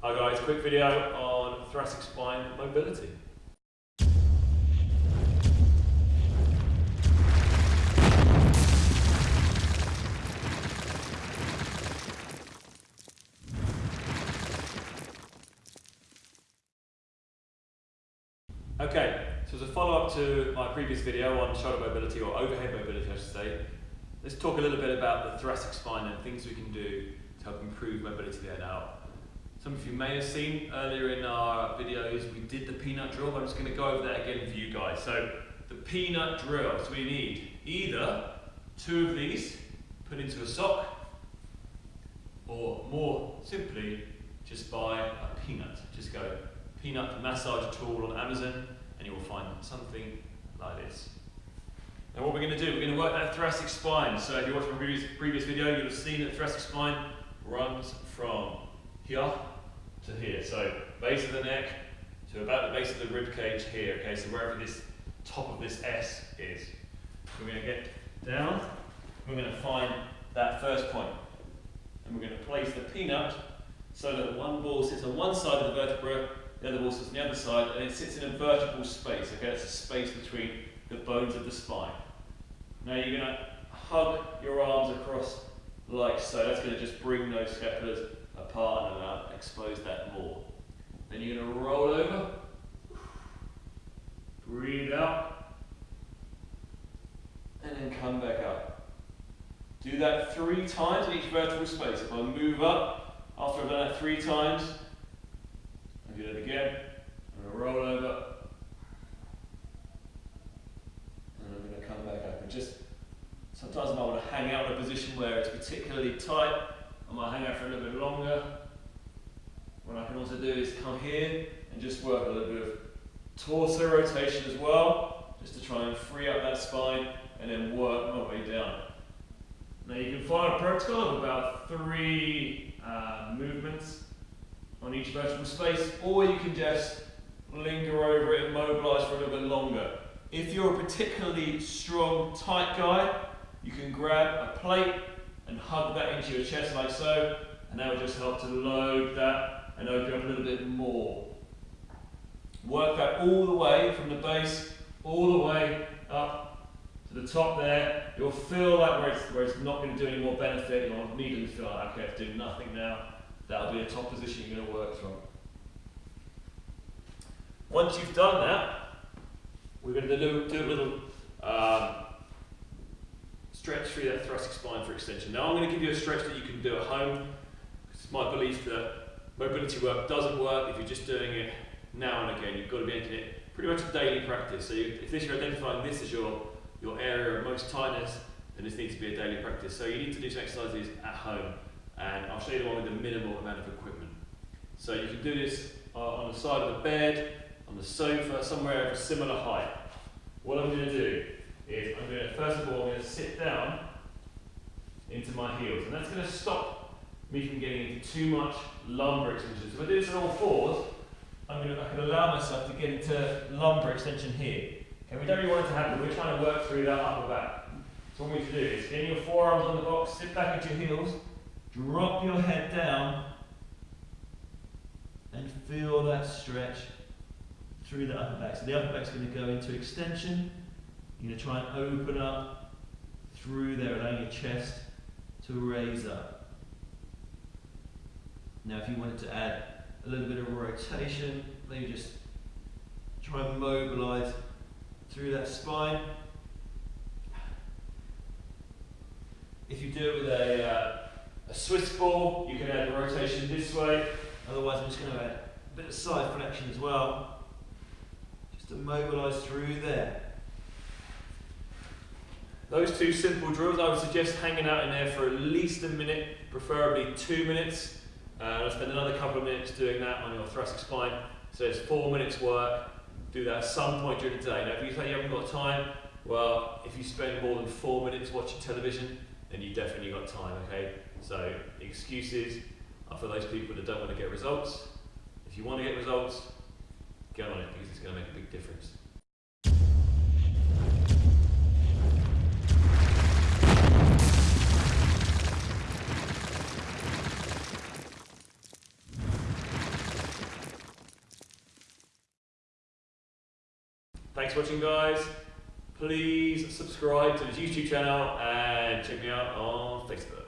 Hi guys, quick video on thoracic spine mobility. Okay, so as a follow-up to my previous video on shoulder mobility or overhead mobility I should say, let's talk a little bit about the thoracic spine and things we can do to help improve mobility there. Now, some of you may have seen earlier in our videos, we did the peanut drill, I'm just going to go over that again for you guys. So the peanut drill, so we need either two of these put into a sock, or more simply, just buy a peanut. Just go peanut massage tool on Amazon, and you will find something like this. Now what we're going to do, we're going to work that thoracic spine. So if you watched my previous, previous video, you'll have seen that thoracic spine runs from here to here. So base of the neck to about the base of the rib cage here. Okay, so wherever this top of this S is. We're going to get down, we're going to find that first. And we're going to place the peanut so that one ball sits on one side of the vertebra, the other ball sits on the other side, and it sits in a vertebral space. Okay, that's a space between the bones of the spine. Now you're going to hug your arms across like so. That's going to just bring those scapulars apart and uh, expose that more. Then you're going to roll over, breathe out, and then come back up. Do that three times in each vertebral space. If I move up, after I've done that three times, I do that again, I'm going to roll over, and I'm going to come back up. And just sometimes I might want to hang out in a position where it's particularly tight, I might hang out for a little bit longer. What I can also do is come here and just work a little bit of torso rotation as well, just to try and free up that spine and then work my way down. Now you can follow a protocol of about three uh, movements on each vertebral space, or you can just linger over it and mobilize for a little bit longer. If you're a particularly strong, tight guy, you can grab a plate and hug that into your chest like so, and that will just help to load that and open up a little bit more. Work that all the way from the base, all the way up to the top there. You'll feel like where it's, where it's not going to do any more benefit, you'll immediately feel like, okay, it's doing nothing now. That'll be a top position you're going to work from. Once you've done that, we're going to do, do a little um, stretch through that thoracic spine for extension. Now I'm going to give you a stretch that you can do at home. It's my belief that mobility work doesn't work if you're just doing it now and again. You've got to be making it pretty much a daily practice. So you, if this, you're identifying this as your, your area of most tightness, then this needs to be a daily practice. So you need to do some exercises at home. And I'll show you the one with the minimal amount of equipment. So you can do this uh, on the side of the bed, on the sofa, somewhere of a similar height. What I'm going to do is I'm going to, first of all, I'm going to sit down into my heels. And that's going to stop me from getting into too much lumbar extension. So if I do this on all fours, I'm going to, I can allow myself to get into lumbar extension here. Okay, we don't really want it to happen. We're trying to work through that upper back. So what we need to do is get your forearms on the box, sit back at your heels, drop your head down, and feel that stretch through the upper back. So the upper back's going to go into extension, you're going to try and open up through there, allowing your chest to raise up. Now, if you wanted to add a little bit of rotation, maybe just try and mobilize through that spine. If you do it with a, uh, a Swiss ball, you can add the rotation this way. Otherwise, I'm just going to add a bit of side flexion as well, just to mobilize through there. Those two simple drills, I would suggest hanging out in there for at least a minute, preferably two minutes. Uh, I'll spend another couple of minutes doing that on your thoracic spine. So it's four minutes work. Do that at some point during the day. Now, if you say you haven't got time, well, if you spend more than four minutes watching television, then you definitely got time, okay? So excuses are for those people that don't want to get results. If you want to get results, get on it because it's going to make a big difference. Thanks for watching, guys. Please subscribe to the YouTube channel and check me out on Facebook.